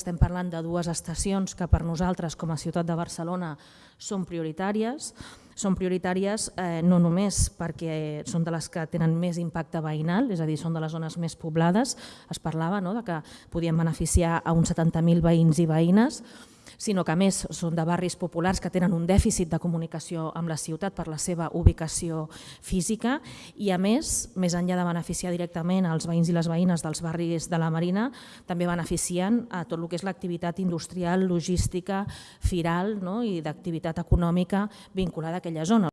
estem parlant de dues estacions que per nosaltres com a ciutat de Barcelona són prioritàries. Són prioritàries eh, no només perquè són de les que tenen més impacte veïnal, és a dir, són de les zones més poblades, es parlava no, de que podien beneficiar a uns 70.000 veïns i veïnes, sinó que a més són de barris populars que tenen un dèficit de comunicació amb la ciutat per la seva ubicació física i a més, més enllà de beneficiar directament als veïns i les veïnes dels barris de la Marina, també beneficien a tot el que és l'activitat industrial, logística, firal no? i d'activitat econòmica vinculada a aquella zona.